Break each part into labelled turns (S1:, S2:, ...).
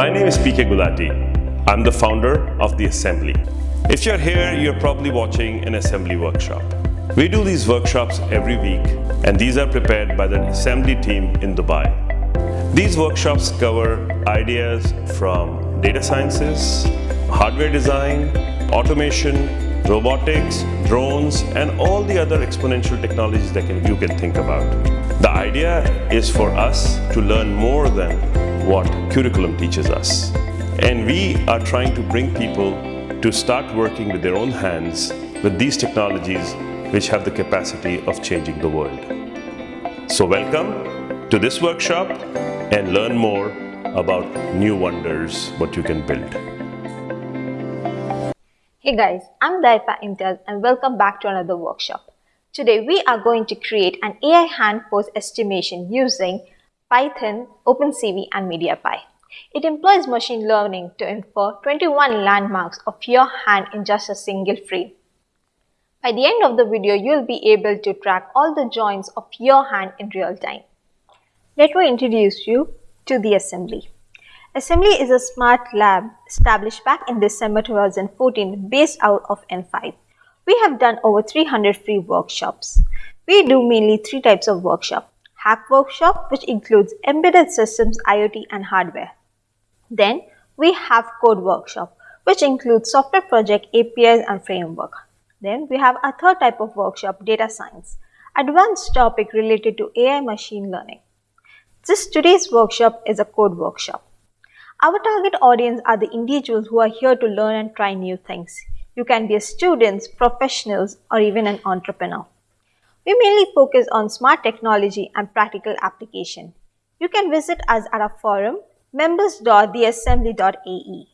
S1: My name is PK Gulati. I'm the founder of The Assembly. If you're here, you're probably watching an assembly workshop. We do these workshops every week and these are prepared by the assembly team in Dubai. These workshops cover ideas from data sciences, hardware design, automation, robotics, drones, and all the other exponential technologies that can, you can think about. The idea is for us to learn more than what curriculum teaches us. And we are trying to bring people to start working with their own hands with these technologies which have the capacity of changing the world. So welcome to this workshop and learn more about new wonders, what you can build.
S2: Hey guys, I'm Daifa Imtiaz and welcome back to another workshop. Today we are going to create an AI hand pose estimation using Python, OpenCV and MediaPipe. It employs machine learning to infer 21 landmarks of your hand in just a single frame. By the end of the video, you'll be able to track all the joints of your hand in real time. Let me introduce you to the assembly. Assembly is a smart lab established back in December 2014 based out of in5. We have done over 300 free workshops. We do mainly three types of workshop. Hack workshop which includes embedded systems, IoT and hardware. Then we have code workshop which includes software project, APIs and framework. Then we have a third type of workshop, data science, advanced topic related to AI machine learning. This today's workshop is a code workshop. Our target audience are the individuals who are here to learn and try new things. You can be a student, professionals, or even an entrepreneur. We mainly focus on smart technology and practical application. You can visit us at our forum members.theassembly.ae.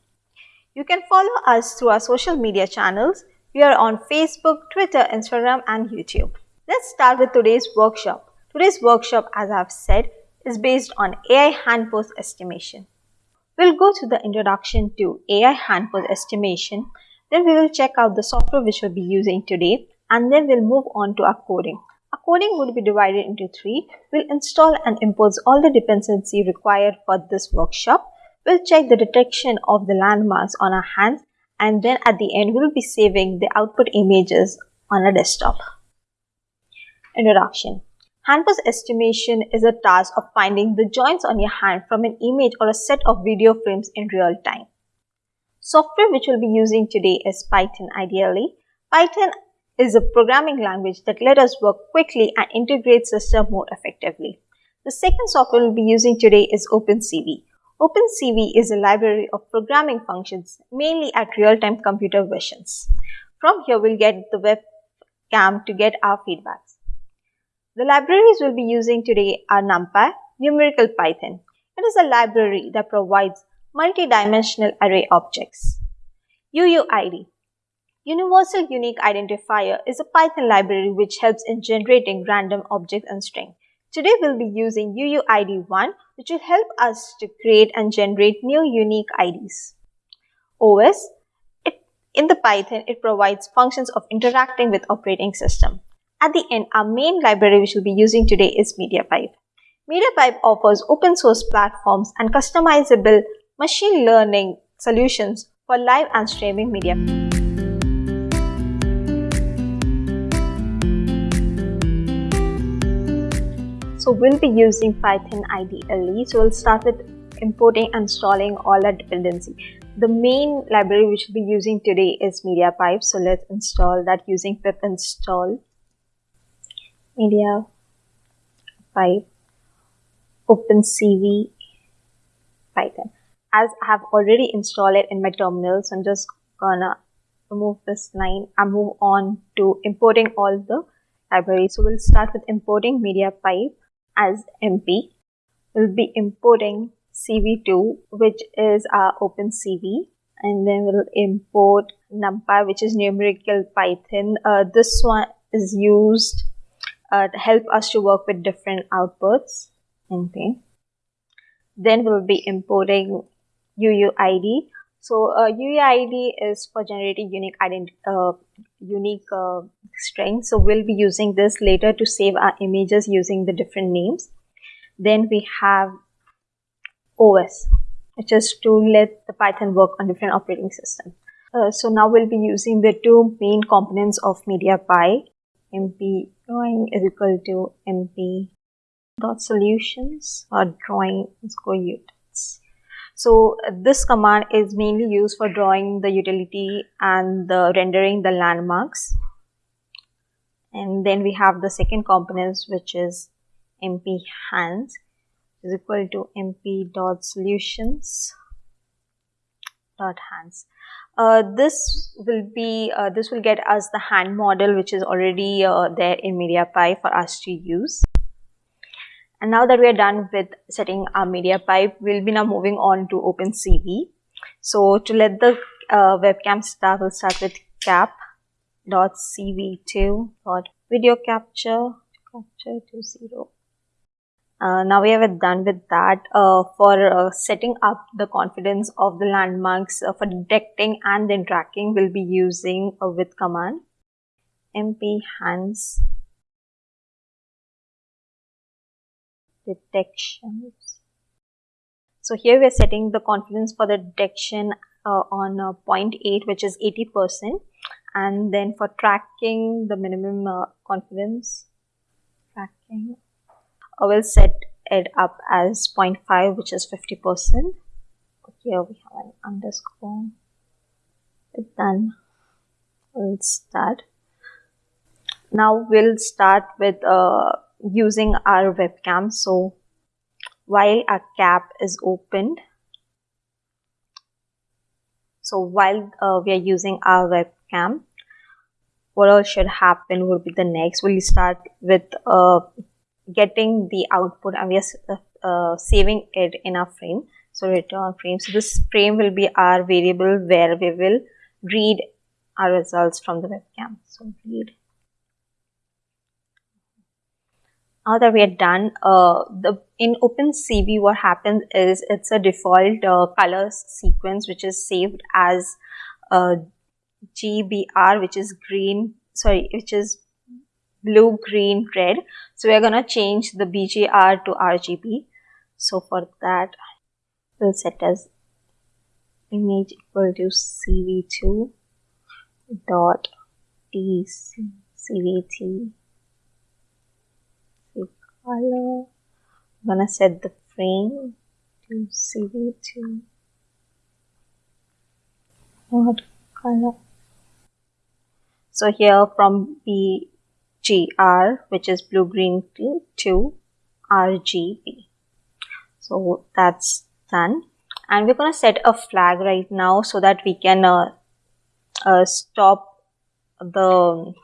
S2: You can follow us through our social media channels. We are on Facebook, Twitter, Instagram and YouTube. Let's start with today's workshop. Today's workshop, as I've said, is based on AI hand pose estimation. We'll go through the introduction to AI hand pose estimation. Then we will check out the software which we'll be using today and then we'll move on to our coding. Our coding would be divided into three. We'll install and impose all the dependency required for this workshop. We'll check the detection of the landmarks on our hands and then at the end we'll be saving the output images on a desktop. Introduction Hand pose estimation is a task of finding the joints on your hand from an image or a set of video frames in real time. Software which we'll be using today is Python IDLE. Python is a programming language that let us work quickly and integrate system more effectively. The second software we'll be using today is OpenCV. OpenCV is a library of programming functions mainly at real-time computer visions. From here we'll get the webcam to get our feedbacks. The libraries we'll be using today are NumPy, Numerical Python. It is a library that provides multi-dimensional array objects. UUID Universal Unique Identifier is a Python library which helps in generating random objects and string. Today we'll be using UUID1 which will help us to create and generate new unique IDs. OS, it, in the Python, it provides functions of interacting with operating system. At the end, our main library which we'll be using today is MediaPipe. MediaPipe offers open source platforms and customizable machine learning solutions for live and streaming media. So we'll be using Python IDLE. So we'll start with importing and installing all our dependency. The main library which we'll be using today is MediaPipe. So let's install that using pip install MediaPipe OpenCV Python. As I have already installed it in my terminal, so I'm just gonna remove this line and move on to importing all the libraries. So we'll start with importing MediaPipe as MP. We'll be importing CV2 which is our OpenCV and then we'll import NumPy which is numerical Python. Uh, this one is used uh, to help us to work with different outputs. Okay. Then we'll be importing UUID. So uh, UUID is for generating unique ident uh, unique uh, strings. So we'll be using this later to save our images using the different names. Then we have OS. which is to let the Python work on different operating systems. Uh, so now we'll be using the two main components of MediaPipe. MP drawing is equal to MP dot solutions or drawing score units. So uh, this command is mainly used for drawing the utility and the rendering the landmarks. And then we have the second component which is MP hands is equal to MP dot solutions dot hands. Uh, this will be uh, this will get us the hand model which is already uh, there in MediaPipe for us to use. And now that we are done with setting our media pipe, we'll be now moving on to OpenCV. So to let the uh, webcam start, we'll start with cap.cv2 dot video capture capture to zero. Uh, now we have done with that uh, for uh, setting up the confidence of the landmarks uh, for detecting and then tracking we'll be using a with command mp hands detections. So here we are setting the confidence for the detection uh, on uh, 0.8 which is 80% and then for tracking the minimum uh, confidence tracking I will set it up as 0.5 which is 50%. Here we have an underscore. Done. We'll start. Now we'll start with uh, using our webcam. So while our cap is opened, so while uh, we are using our webcam, what all should happen would be the next. We'll start with uh, getting the output and we are uh, saving it in our frame. So return frame. So this frame will be our variable where we will read our results from the webcam. So read now that we are done, uh, the in OpenCV what happens is it's a default uh, color sequence which is saved as uh, GBR which is green, sorry, which is blue, green, red. So we're gonna change the BGR to RGB. So for that, we'll set as image equal to CV2 dot TCVT color. I'm gonna set the frame to CV2 what color. So here from BGR which is blue green to RGB. So that's done and we're gonna set a flag right now so that we can uh, uh, stop the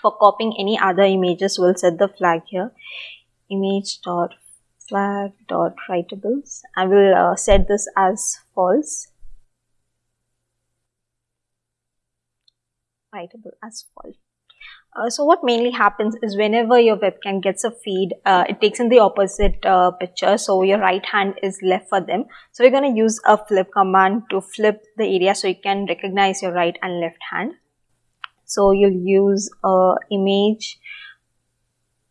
S2: for copying any other images we'll set the flag here image dot flag dot writables I will uh, set this as false writable as false uh, so what mainly happens is whenever your webcam gets a feed, uh, it takes in the opposite uh, picture. So your right hand is left for them. So we're going to use a flip command to flip the area so you can recognize your right and left hand. So you'll use a image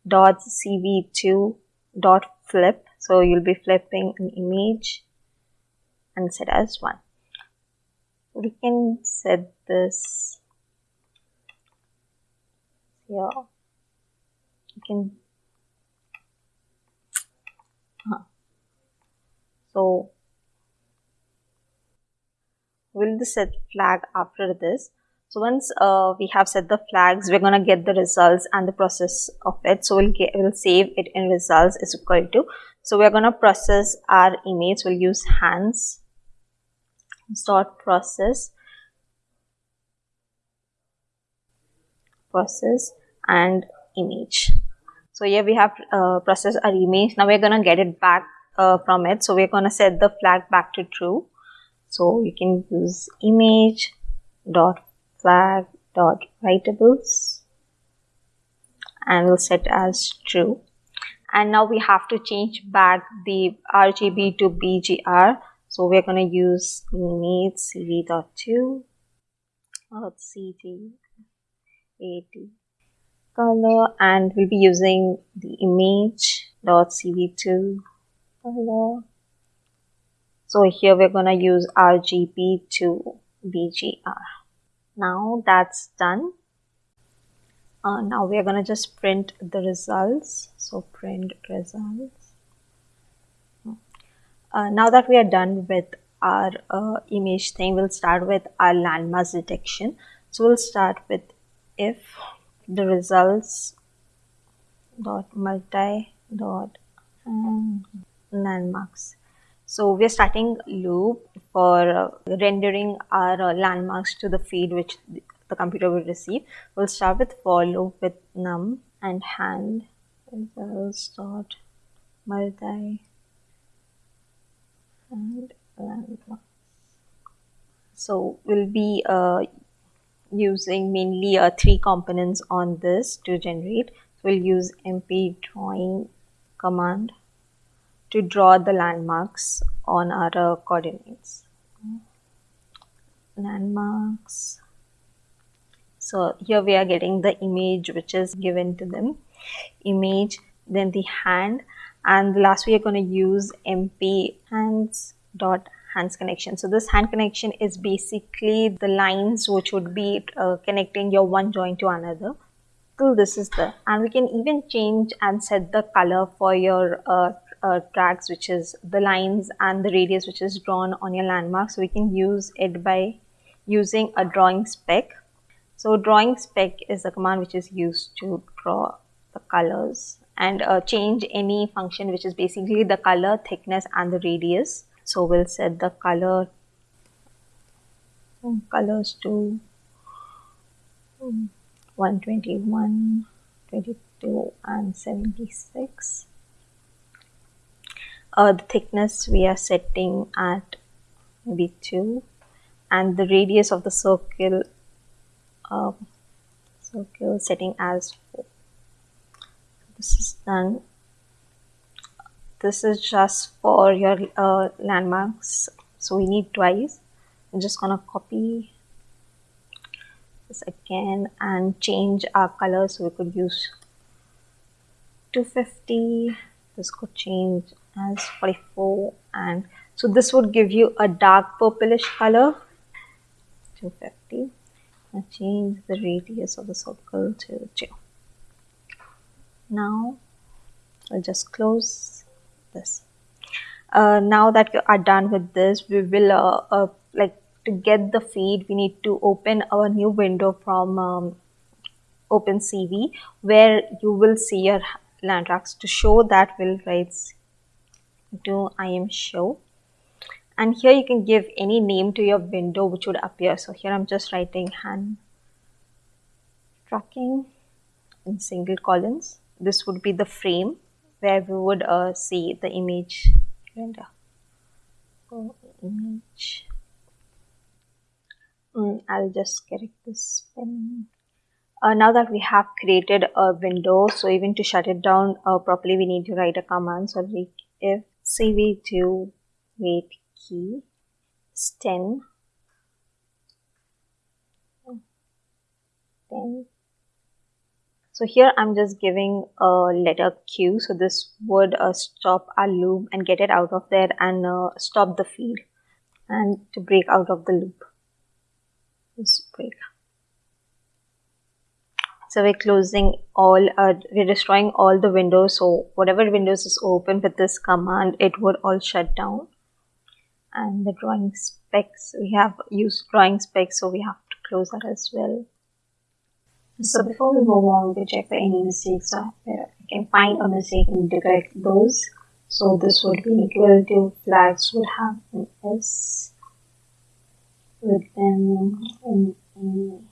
S2: dot cv2 dot flip. So you'll be flipping an image and set as one. We can set this here. You can huh. so will the set flag after this so once uh, we have set the flags, we're going to get the results and the process of it. So we'll, get, we'll save it in results is equal to. So we're going to process our image. We'll use hands dot process process and image. So here we have uh, processed our image. Now we're going to get it back uh, from it. So we're going to set the flag back to true. So you can use image dot flag dot writables and we'll set as true. And now we have to change back the RGB to BGR so we're going to use image cv.2 dot cg 80 color. And we'll be using the image dot cv2 color. So here we're going to use RGB to BGR. Now that's done. Uh, now we're going to just print the results. So print results. Uh, now that we are done with our uh, image thing, we'll start with our landmass detection. So we'll start with if the results dot multi dot um, landmarks so we're starting loop for uh, rendering our uh, landmarks to the feed which the computer will receive. We'll start with for loop with num and hand. Results dot multi and landmarks. So we'll be uh, using mainly uh, three components on this to generate. So we'll use mp drawing command to draw the landmarks on our uh, coordinates. Landmarks. So here we are getting the image which is given to them. Image, then the hand and last we are going to use mp hands dot hands connection. So this hand connection is basically the lines which would be uh, connecting your one joint to another. So this is the and we can even change and set the color for your uh, uh, tracks which is the lines and the radius which is drawn on your landmark. So we can use it by using a drawing spec. So drawing spec is a command which is used to draw the colors and uh, change any function which is basically the color, thickness and the radius so we'll set the color colors to 121 22 and 76 uh, the thickness we are setting at maybe 2 and the radius of the circle uh, circle setting as 4 this is done. This is just for your uh, landmarks. So we need twice. I'm just gonna copy this again and change our color so we could use 250 this could change as 44 and so this would give you a dark purplish color. 250 and change the radius of the circle to 2 now I'll just close this. Uh, now that we are done with this we will uh, uh, like to get the feed we need to open our new window from um, OpenCV where you will see your land tracks to show that will write I am show and here you can give any name to your window which would appear so here i'm just writing hand tracking in single columns this would be the frame where we would uh, see the image render. Oh, image. Mm, I'll just correct this pen. Uh, now that we have created a window, so even to shut it down uh, properly, we need to write a command. So if cv2 wait key is 10, 10 so here I'm just giving a letter Q. So this would uh, stop our loop and get it out of there and uh, stop the feed and to break out of the loop. Just break. So we're closing all, uh, we're destroying all the windows. So whatever windows is open with this command, it would all shut down. And the drawing specs, we have used drawing specs, so we have to close that as well. So before we move on, we check for any mistakes are there. We can find a mistake and correct those. So this would be equal to flags would have an S with them in, in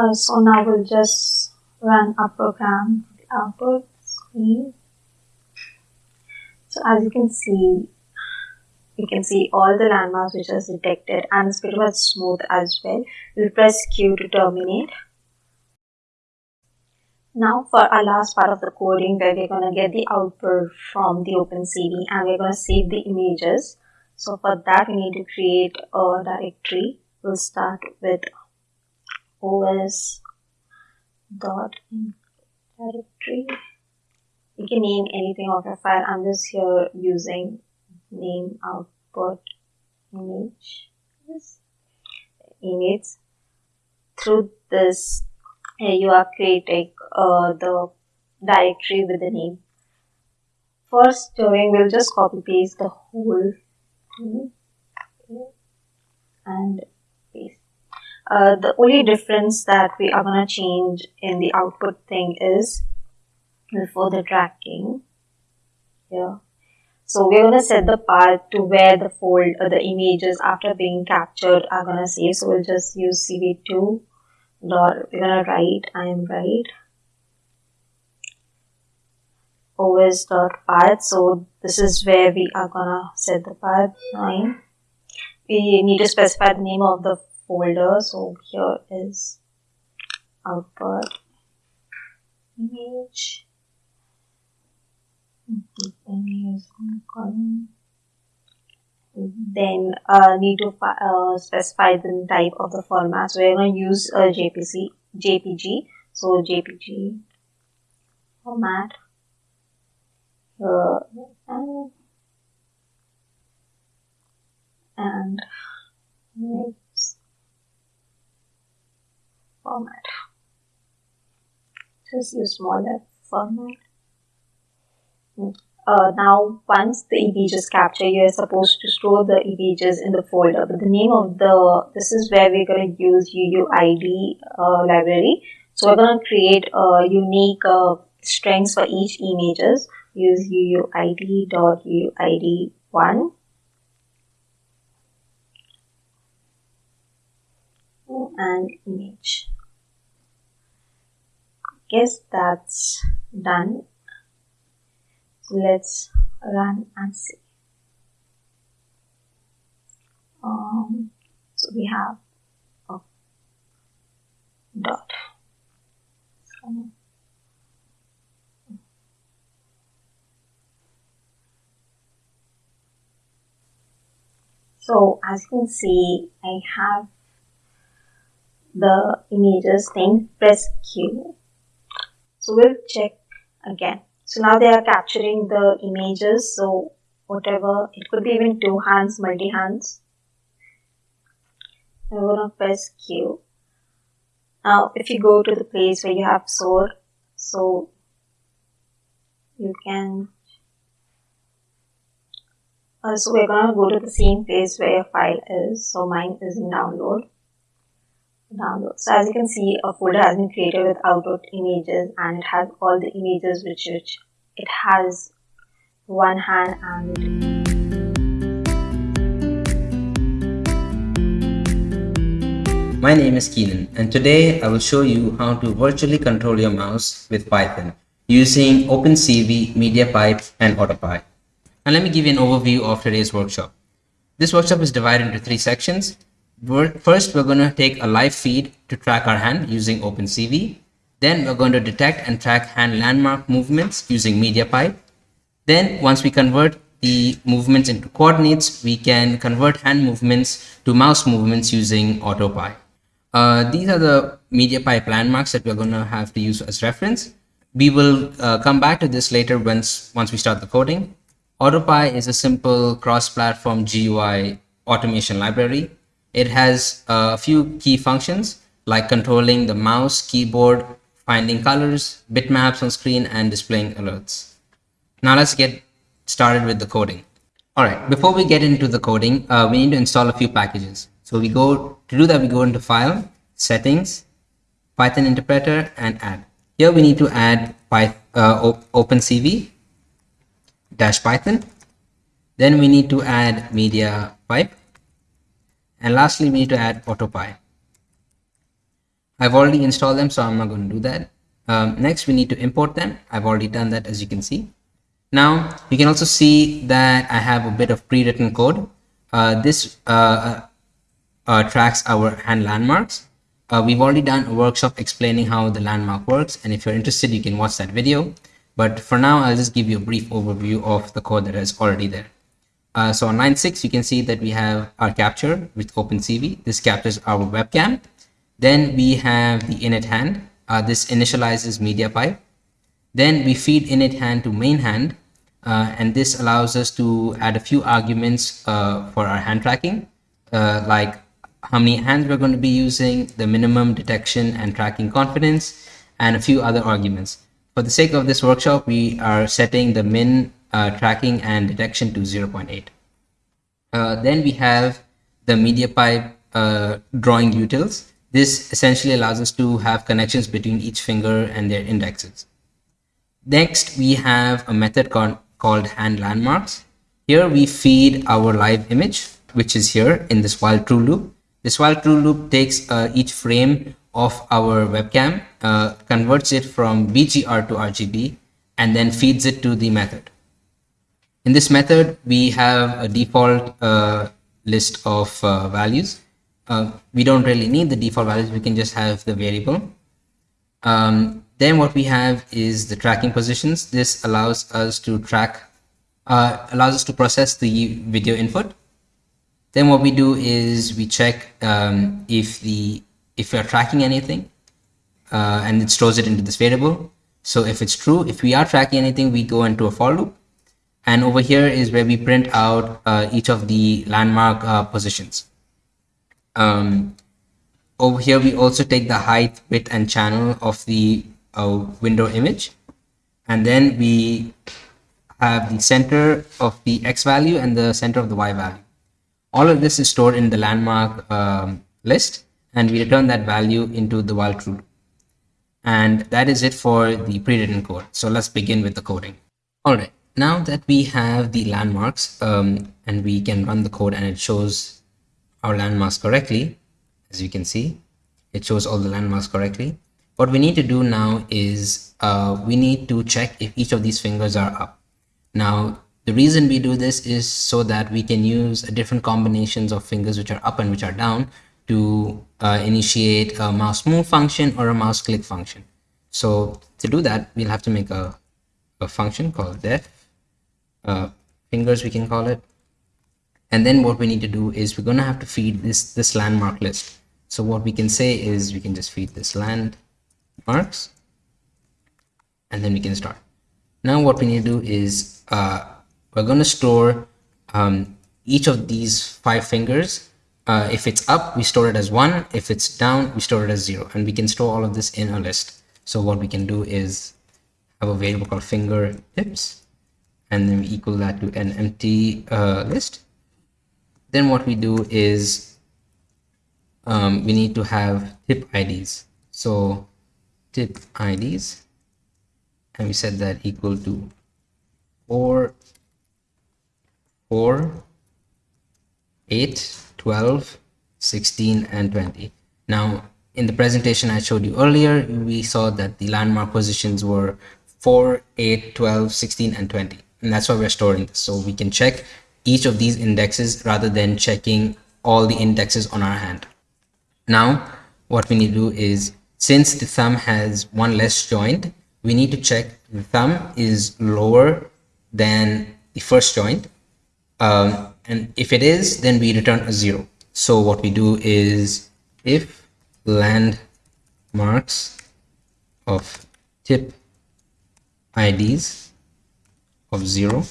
S2: uh, so now we'll just run a program for the output screen so as you can see, you can see all the landmarks which are detected and the pretty much smooth as well. We'll press Q to terminate. Now for our last part of the coding where we're going to get the output from the OpenCV and we're going to save the images. So for that we need to create a directory. We'll start with os dot directory you can name anything of your file. I'm just here using name output image image. Through this you are creating uh, the directory with the name. First doing we'll just copy paste the whole thing and uh, the only difference that we are going to change in the output thing is before the tracking yeah so we're going to set the path to where the fold or the images after being captured are going to save. So we'll just use cv2 dot, we're going to write, I am right os dot path. So this is where we are going to set the path 9. We need to specify the name of the folder. So here is output image then uh, need to uh, specify the type of the format. So we're going to use a JPG, JPG. So JPG format. Uh, and, and format. Just use smaller format. Uh, now, once the image is captured, you're supposed to store the images in the folder. But the name of the, this is where we're going to use UUID uh, library. So we're going to create a unique uh, strings for each images. Use UUID.UUID1. and image. Guess that's done let's run and see. Um, so we have a dot. So, so as you can see, I have the images thing, press Q. So we'll check again. So now they are capturing the images. So whatever, it could be even two hands, multi hands. I'm to press Q. Now if you go to the place where you have sword, so you can uh, so we're to go to the same place where your file is. So mine is in download download. So as you can see, a folder has been created with output images and it has all the images which, which it has one hand and
S3: My name is Keenan and today I will show you how to virtually control your mouse with Python using OpenCV, MediaPipe and AutoPy. And let me give you an overview of today's workshop. This workshop is divided into three sections. First, we're going to take a live feed to track our hand using OpenCV. Then we're going to detect and track hand landmark movements using MediaPipe. Then once we convert the movements into coordinates, we can convert hand movements to mouse movements using AutoPy. Uh, these are the MediaPipe landmarks that we're going to have to use as reference. We will uh, come back to this later once, once we start the coding. AutoPy is a simple cross-platform GUI automation library it has a few key functions like controlling the mouse, keyboard, finding colors, bitmaps on screen, and displaying alerts. Now let's get started with the coding. All right, before we get into the coding, uh, we need to install a few packages. So we go, to do that, we go into File, Settings, Python Interpreter, and Add. Here we need to add uh, OpenCV dash Python. Then we need to add Media Pipe and lastly, we need to add AutoPy. I've already installed them, so I'm not going to do that. Um, next, we need to import them. I've already done that, as you can see. Now, you can also see that I have a bit of pre-written code. Uh, this uh, uh, uh tracks our hand landmarks. Uh, we've already done a workshop explaining how the landmark works, and if you're interested, you can watch that video. But for now, I'll just give you a brief overview of the code that is already there. Uh, so on line 6, you can see that we have our capture with OpenCV. This captures our webcam. Then we have the init hand. Uh, this initializes media pipe. Then we feed init hand to main hand. Uh, and this allows us to add a few arguments uh, for our hand tracking, uh, like how many hands we're going to be using, the minimum detection and tracking confidence, and a few other arguments. For the sake of this workshop, we are setting the min uh, tracking and detection to 0.8. Uh, then we have the media pipe uh, drawing utils. This essentially allows us to have connections between each finger and their indexes. Next, we have a method called, hand landmarks. Here we feed our live image, which is here in this while true loop. This while true loop takes uh, each frame of our webcam, uh, converts it from BGR to RGB, and then feeds it to the method. In this method, we have a default uh, list of uh, values. Uh, we don't really need the default values. We can just have the variable. Um, then what we have is the tracking positions. This allows us to track, uh, allows us to process the video input. Then what we do is we check um, if the if we are tracking anything, uh, and it stores it into this variable. So if it's true, if we are tracking anything, we go into a for loop. And over here is where we print out uh, each of the landmark uh, positions. Um, over here, we also take the height, width, and channel of the uh, window image. And then we have the center of the X value and the center of the Y value. All of this is stored in the landmark um, list and we return that value into the while true. And that is it for the pre-written code. So let's begin with the coding. All right now that we have the landmarks um, and we can run the code and it shows our landmarks correctly, as you can see, it shows all the landmarks correctly. What we need to do now is uh, we need to check if each of these fingers are up. Now, the reason we do this is so that we can use different combinations of fingers which are up and which are down to uh, initiate a mouse move function or a mouse click function. So to do that, we'll have to make a, a function called def uh, fingers we can call it. And then what we need to do is we're going to have to feed this this landmark list. So what we can say is we can just feed this landmarks and then we can start. Now what we need to do is uh, we're going to store um, each of these five fingers. Uh, if it's up we store it as one. If it's down we store it as zero. And we can store all of this in a list. So what we can do is have a variable called finger tips and then we equal that to an empty uh, list. Then what we do is um, we need to have tip IDs so tip IDs and we set that equal to 4 4 8 12 16 and 20 now in the presentation I showed you earlier we saw that the landmark positions were 4 8 12 16 and 20 and that's why we're storing this. So we can check each of these indexes rather than checking all the indexes on our hand. Now what we need to do is since the thumb has one less joint we need to check the thumb is lower than the first joint. Um, and if it is then we return a zero. So what we do is if landmarks of tip IDs of 0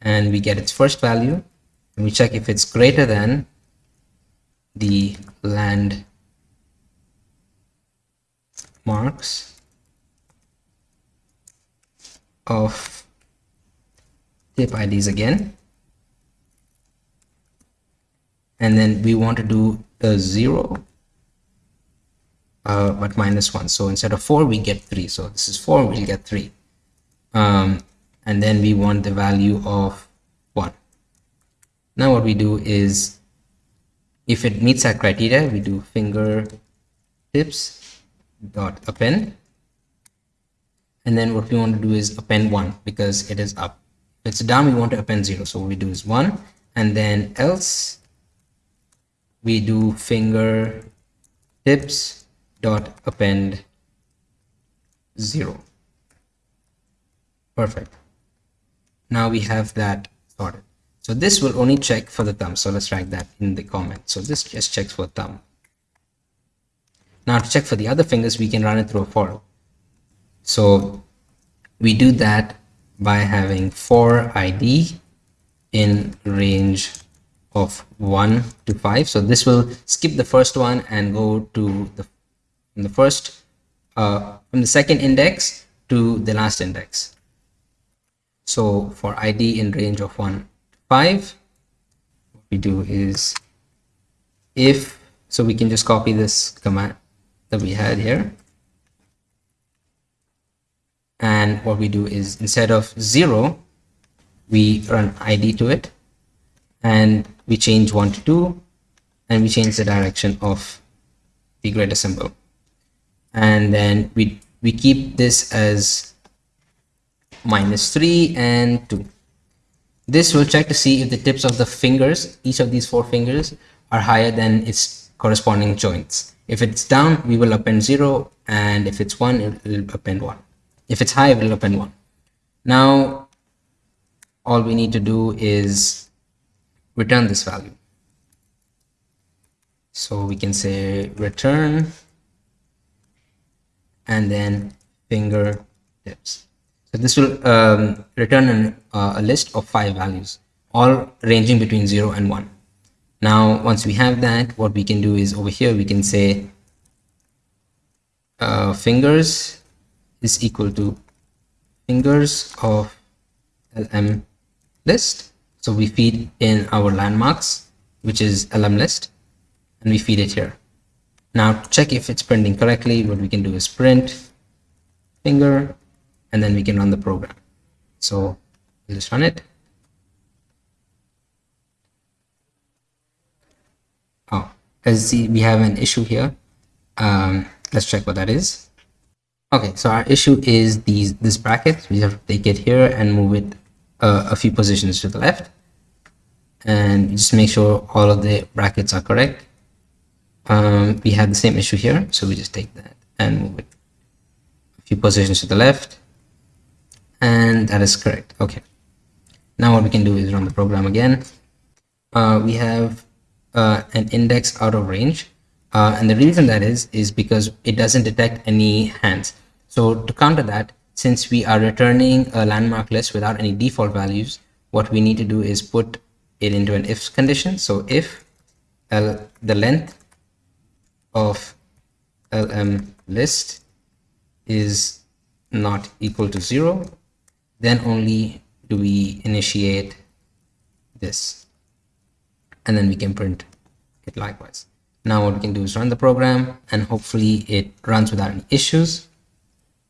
S3: and we get its first value and we check if it's greater than the land marks of tip IDs again. And then we want to do a 0 uh, but minus 1 so instead of 4 we get 3 so this is 4 we'll get 3 um, and then we want the value of 1 now what we do is if it meets our criteria we do finger tips dot append. And then what we want to do is append 1 because it is up. If it's down we want to append 0 so what we do is 1 and then else we do finger tips dot append 0 perfect now we have that sorted. So this will only check for the thumb. So let's write that in the comment. So this just checks for thumb. Now to check for the other fingers, we can run it through a for. So we do that by having for id in range of 1 to 5 so this will skip the first one and go to the the first uh, from the second index to the last index so for id in range of 1 to 5 what we do is if so we can just copy this command that we had here. And what we do is instead of 0 we run id to it. And we change 1 to 2 and we change the direction of the greater symbol and then we we keep this as minus 3 and 2 this will check to see if the tips of the fingers each of these four fingers are higher than its corresponding joints if it's down we will append 0 and if it's 1 it will append 1 if it's high, we'll append one. Now, all we need to do is return this value. So we can say return and then finger tips. This will um, return an, uh, a list of five values, all ranging between 0 and 1. Now, once we have that, what we can do is over here, we can say uh, fingers is equal to fingers of lm list. So we feed in our landmarks which is lm list and we feed it here. Now to check if it's printing correctly. What we can do is print finger and then we can run the program so let's run it oh as you see we have an issue here um, let's check what that is Okay, so our issue is these this bracket. We have to take it here and move it uh, a few positions to the left. And just make sure all of the brackets are correct. Um, we have the same issue here, so we just take that and move it a few positions to the left. And that is correct. Okay. Now what we can do is run the program again. Uh, we have uh, an index out of range uh, and the reason that is, is because it doesn't detect any hands. So to counter that, since we are returning a landmark list without any default values, what we need to do is put it into an if condition. So if L, the length of lm list is not equal to zero, then only do we initiate this. And then we can print it likewise. Now what we can do is run the program and hopefully it runs without any issues.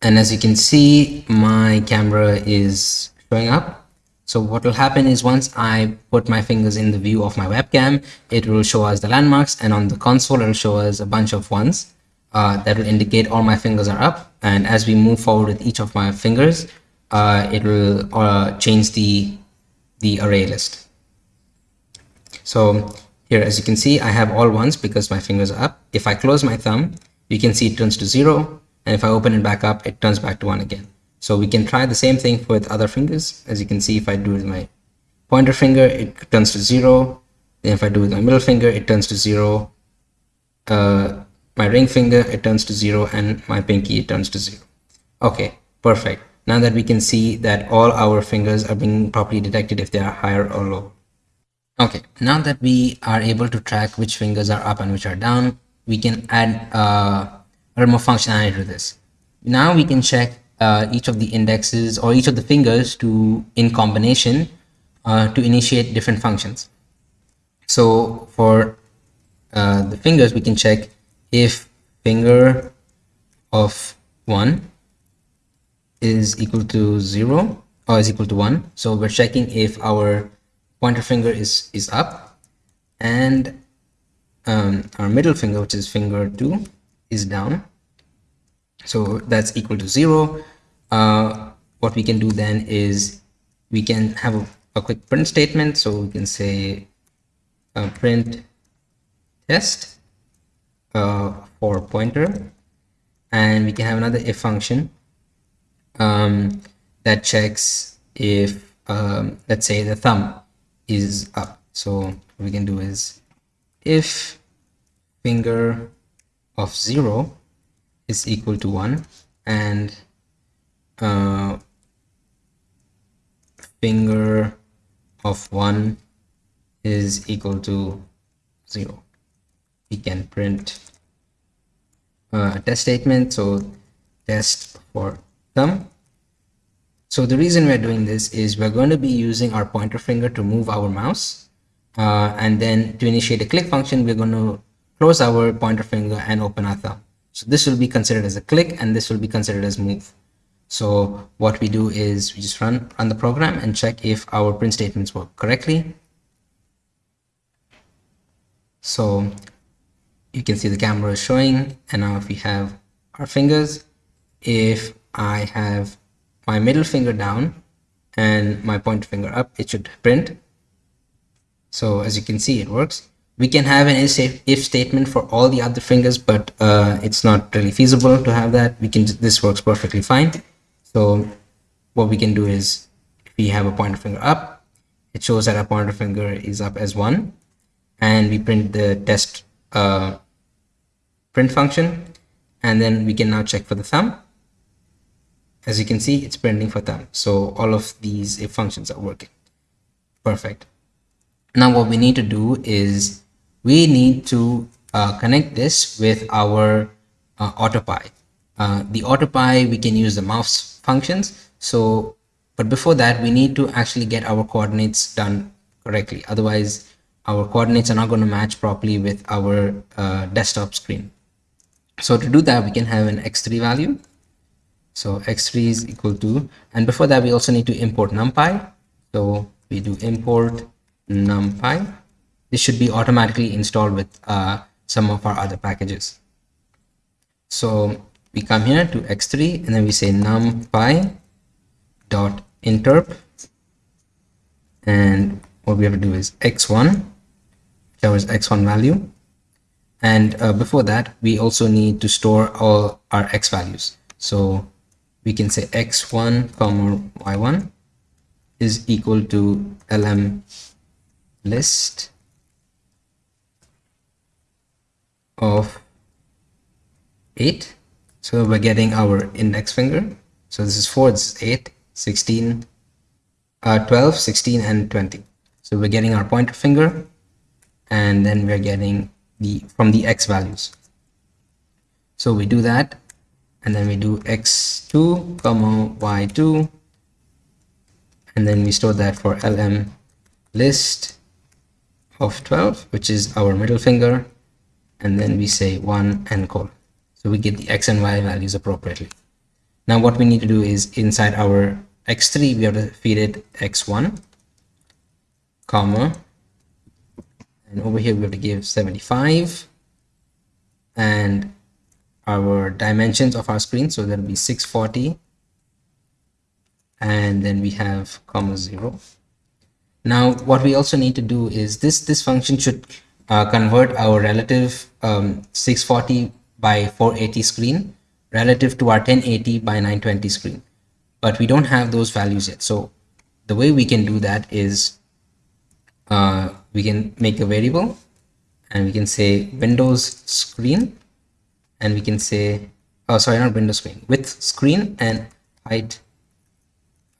S3: And as you can see, my camera is showing up. So what will happen is once I put my fingers in the view of my webcam, it will show us the landmarks and on the console, it will show us a bunch of ones uh, that will indicate all my fingers are up. And as we move forward with each of my fingers, uh, it will uh, change the, the array list. So here, as you can see, I have all ones because my fingers are up. If I close my thumb, you can see it turns to zero. And if I open it back up, it turns back to one again. So we can try the same thing with other fingers. As you can see, if I do with my pointer finger, it turns to zero. Then if I do with my middle finger, it turns to zero. Uh, my ring finger, it turns to zero. And my pinky, it turns to zero. Okay, perfect. Now that we can see that all our fingers are being properly detected if they are higher or low. Okay, now that we are able to track which fingers are up and which are down, we can add uh, a more functionality to this. Now we can check uh, each of the indexes or each of the fingers to in combination uh, to initiate different functions. So for uh, the fingers, we can check if finger of 1 is equal to 0 or is equal to 1. So we're checking if our pointer finger is is up. And um, our middle finger which is finger 2 is down. So that's equal to 0 uh, what we can do then is we can have a, a quick print statement. So we can say uh, print test uh, for pointer. And we can have another if function um, that checks if um, let's say the thumb is up. So what we can do is if finger of 0 is equal to 1 and uh, finger of 1 is equal to 0 we can print uh, a test statement. So test for thumb so the reason we're doing this is we're going to be using our pointer finger to move our mouse uh, and then to initiate a click function we're going to close our pointer finger and open our thumb. So this will be considered as a click and this will be considered as move. So what we do is we just run run the program and check if our print statements work correctly. So you can see the camera is showing and now if we have our fingers if I have my middle finger down and my pointer finger up. It should print. So as you can see it works. We can have an if statement for all the other fingers but uh, it's not really feasible to have that. We can this works perfectly fine. So what we can do is if we have a pointer finger up it shows that our pointer finger is up as one. And we print the test uh, print function. And then we can now check for the thumb as you can see it's printing for thumb so all of these if functions are working. Perfect. Now what we need to do is we need to uh, connect this with our uh, AutoPy uh, the AutoPy we can use the mouse functions. So but before that we need to actually get our coordinates done correctly. Otherwise our coordinates are not going to match properly with our uh, desktop screen. So to do that we can have an x3 value so x3 is equal to and before that we also need to import numpy. So we do import numpy. This should be automatically installed with uh, some of our other packages. So we come here to x3 and then we say numpy dot interp. And what we have to do is x1 whichever is x1 value. And uh, before that we also need to store all our x values. So we can say x1 comma y1 is equal to lm list of 8 so we're getting our index finger. So this is 4 this is 8 16 uh, 12 16 and 20 so we're getting our pointer finger and then we're getting the from the x values. So we do that and then we do x2 comma y2 and then we store that for lm list of 12 which is our middle finger and then we say 1 and colon so we get the x and y values appropriately. Now what we need to do is inside our x3 we have to feed it x1 comma and over here we have to give 75 and our dimensions of our screen. So that'll be 640 and then we have comma 0 now what we also need to do is this this function should uh, convert our relative um, 640 by 480 screen relative to our 1080 by 920 screen. But we don't have those values yet. So the way we can do that is uh, we can make a variable and we can say windows screen and we can say oh sorry not windows screen width screen and height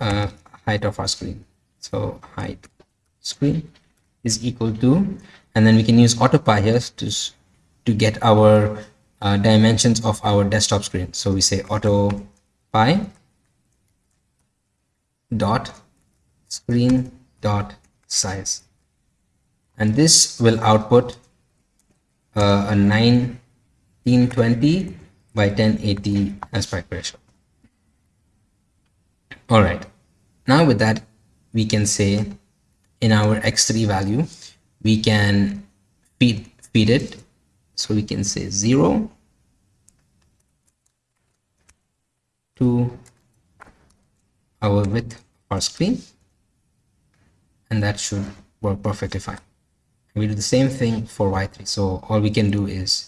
S3: uh, height of our screen. So height screen is equal to and then we can use autopy here to to get our uh, dimensions of our desktop screen. So we say autopy dot screen dot size. And this will output uh, a 1920 by 1080 aspect ratio all right. Now with that we can say in our x3 value we can feed feed it. So we can say 0 to our width our screen and that should work perfectly fine. We do the same thing for y3 so all we can do is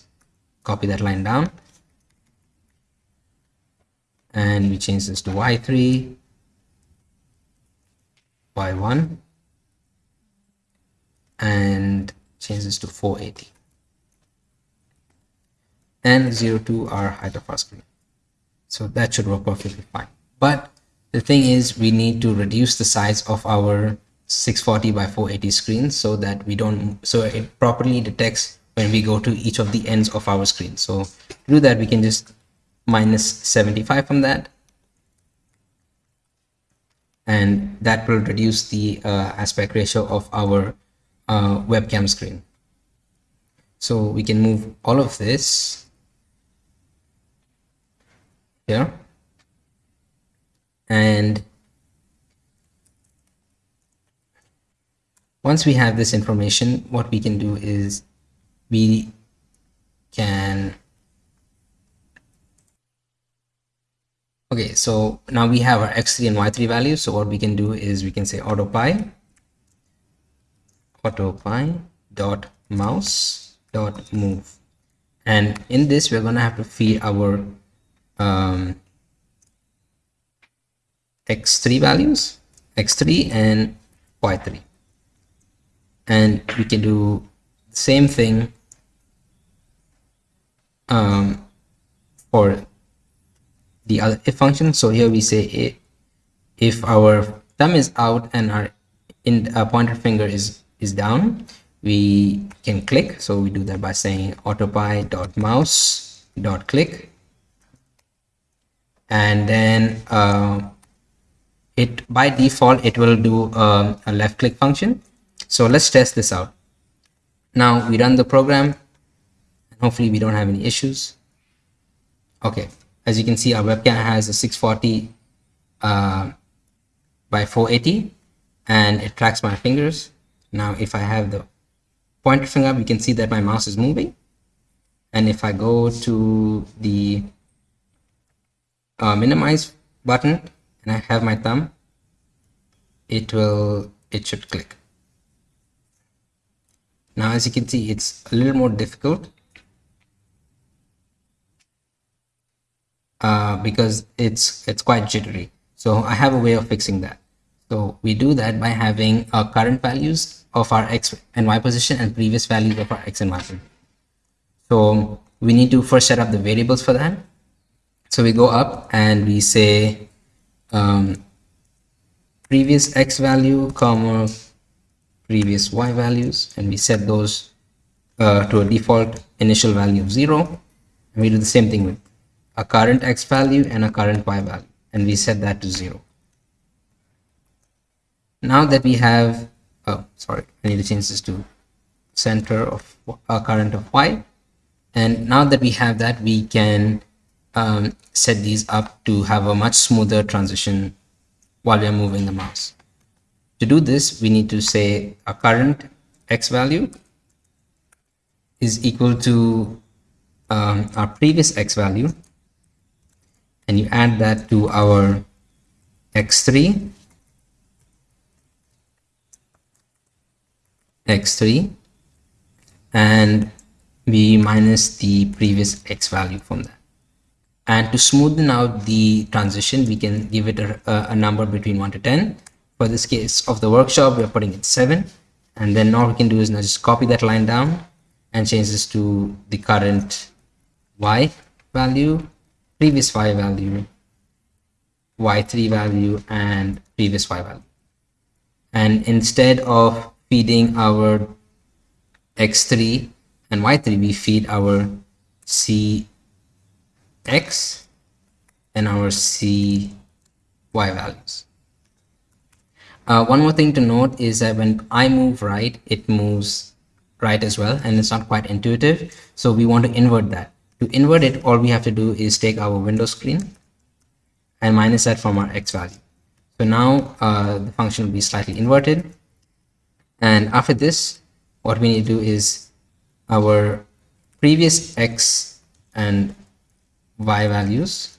S3: copy that line down and we change this to y3 y1 and change this to 480 and 0 to our height of our screen. So that should work perfectly fine. But the thing is we need to reduce the size of our 640 by 480 screen so that we don't so it properly detects when we go to each of the ends of our screen. So to do that we can just minus 75 from that and that will reduce the uh, aspect ratio of our uh, webcam screen. So we can move all of this here and once we have this information what we can do is we can okay so now we have our x3 and y3 values. So what we can do is we can say autopy autopy dot mouse dot move. And in this we're to have to feed our um, x3 values x3 and y3 and we can do the same thing um, for the other if function so here we say if our thumb is out and our in uh, pointer finger is is down we can click. So we do that by saying autopy dot mouse dot click. And then uh, it by default it will do um, a left click function. So let's test this out. Now we run the program hopefully we don't have any issues. Okay. As you can see our webcam has a 640 uh, by 480 and it tracks my fingers. Now if I have the pointer finger we can see that my mouse is moving. And if I go to the uh, minimize button and I have my thumb it will it should click. Now as you can see it's a little more difficult uh, because it's it's quite jittery so I have a way of fixing that so we do that by having our current values of our x and y position and previous values of our x and y position. So we need to first set up the variables for that. So we go up and we say um, previous x value comma previous y values and we set those uh, to a default initial value of 0 and we do the same thing with a current x value and a current y value and we set that to 0 now that we have oh sorry i need to change this to center of a current of y and now that we have that we can um, set these up to have a much smoother transition while we are moving the mouse. To do this we need to say a current x value is equal to um, our previous x value and you add that to our x3 x3 and we minus the previous x value from that. And to smoothen out the transition we can give it a, a, number between 1 to 10 for this case of the workshop we're putting it 7 and then all we can do is now just copy that line down and change this to the current y value previous y value y3 value and previous y value. And instead of feeding our x3 and y3 we feed our cx and our cy values. Uh, one more thing to note is that when I move right it moves right as well and it's not quite intuitive. So we want to invert that to invert it all we have to do is take our window screen and minus that from our x value. So now uh, the function will be slightly inverted. And after this what we need to do is our previous x and y values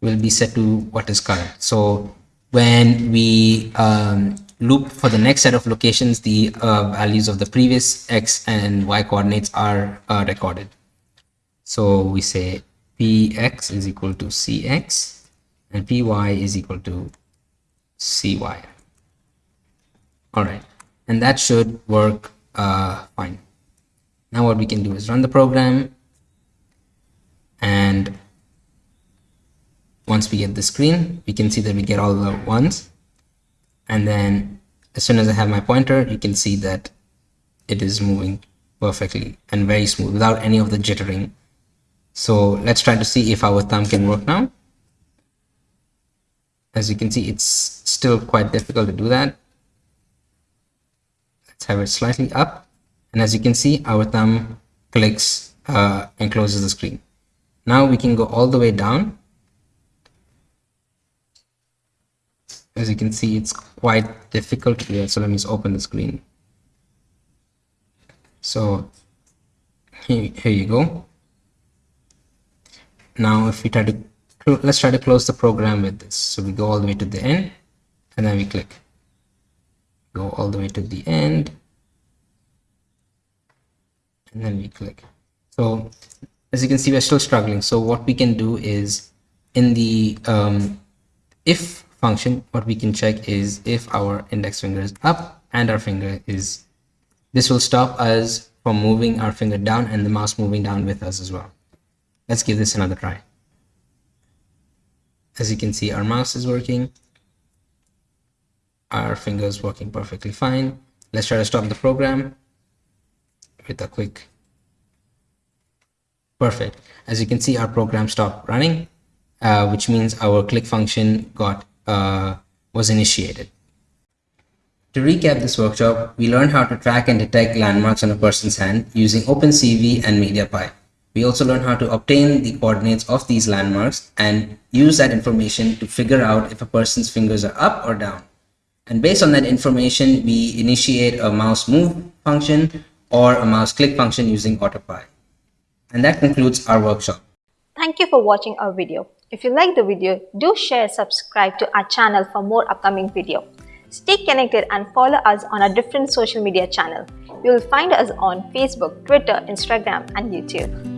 S3: will be set to what is current. So when we um, loop for the next set of locations the uh, values of the previous x and y coordinates are uh, recorded so we say px is equal to cx and py is equal to cy all right and that should work uh, fine. Now what we can do is run the program and once we get the screen we can see that we get all the ones. And then as soon as I have my pointer you can see that it is moving perfectly and very smooth without any of the jittering so let's try to see if our thumb can work now. As you can see it's still quite difficult to do that. Let's have it slightly up. And as you can see our thumb clicks uh, and closes the screen. Now we can go all the way down. As you can see it's quite difficult do so let me just open the screen. So here, here you go now if we try to let's try to close the program with this. So we go all the way to the end and then we click. Go all the way to the end and then we click. So as you can see we're still struggling. So what we can do is in the um, if function what we can check is if our index finger is up and our finger is this will stop us from moving our finger down and the mouse moving down with us as well let's give this another try. As you can see our mouse is working. Our finger is working perfectly fine. Let's try to stop the program with a quick perfect. As you can see our program stopped running uh, which means our click function got uh, was initiated. To recap this workshop we learned how to track and detect landmarks on a person's hand using OpenCV and MediaPipe we also learn how to obtain the coordinates of these landmarks and use that information to figure out if a person's fingers are up or down. And based on that information, we initiate a mouse move function or a mouse click function using AutoPy. And that concludes our workshop.
S2: Thank you for watching our video. If you like the video, do share subscribe to our channel for more upcoming video. Stay connected and follow us on our different social media channel. You will find us on Facebook, Twitter, Instagram and YouTube.